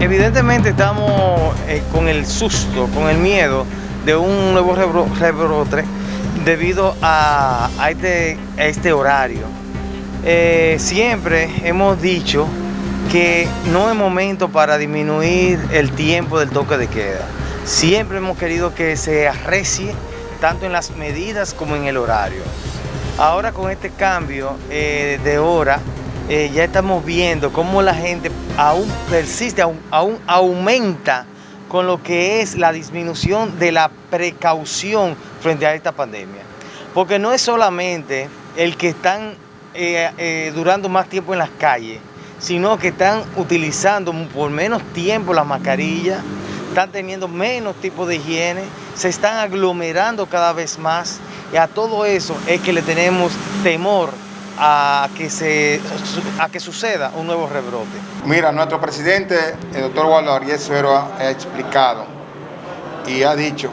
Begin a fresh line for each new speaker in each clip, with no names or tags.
Evidentemente estamos eh, con el susto, con el miedo de un nuevo rebrote debido a, este, este, horario. Eh, siempre hemos dicho que no es momento para disminuir el tiempo del toque de queda. Siempre hemos querido que se arrecie tanto en las medidas como en el horario. Ahora con este cambio eh, de hora, eh, ya estamos viendo cómo la gente aún persiste, aún, aumenta con lo que es la disminución de la precaución frente a esta pandemia. Porque no es solamente el que están eh, durando más tiempo en las calles, sino que están utilizando por menos tiempo la mascarilla, están teniendo menos tipo de higiene, se están aglomerando cada vez más y a todo eso es que le tenemos temor a que, se, a que suceda un nuevo rebrote.
Mira, nuestro presidente, el doctor Waldo Ariel Suero, ha explicado y ha dicho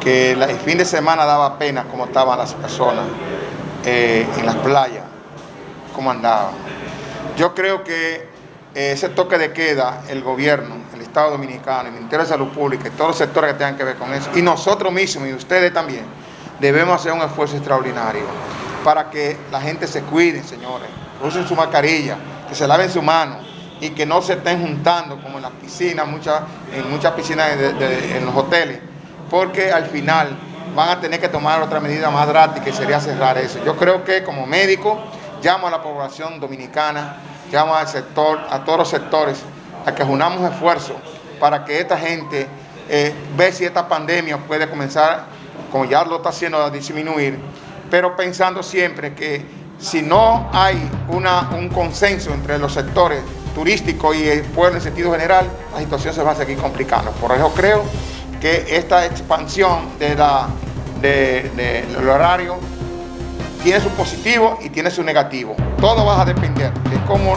que el fin de semana daba pena cómo estaban las personas eh, en las playas, cómo andaban. Yo creo que ese toque de queda, el gobierno, el Estado Dominicano, el Ministerio de Salud Pública y todos los sectores que tengan que ver con eso, y nosotros mismos y ustedes también, debemos hacer un esfuerzo extraordinario para que la gente se cuide, señores, que usen su mascarilla, que se laven su mano y que no se estén juntando como en las piscinas, muchas, en muchas piscinas en los hoteles, porque al final van a tener que tomar otra medida más drástica y sería cerrar eso. Yo creo que como médico llamo a la población dominicana llamo al sector, a todos los sectores, a que unamos esfuerzos para que esta gente eh, vea si esta pandemia puede comenzar, como ya lo está haciendo, a disminuir, pero pensando siempre que si no hay un consenso entre los sectores turísticos y el pueblo en sentido general, la situación se va a seguir complicando. Por eso creo que esta expansión de la, del horario tiene su positivo y tiene su negativo. Todo va a depender de cómo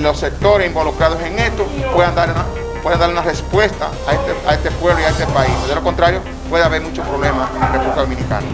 los sectores involucrados en esto puedan dar una, puedan dar una respuesta a este, a este pueblo y a este país. De lo contrario, puede haber muchos problemas en la República Dominicana.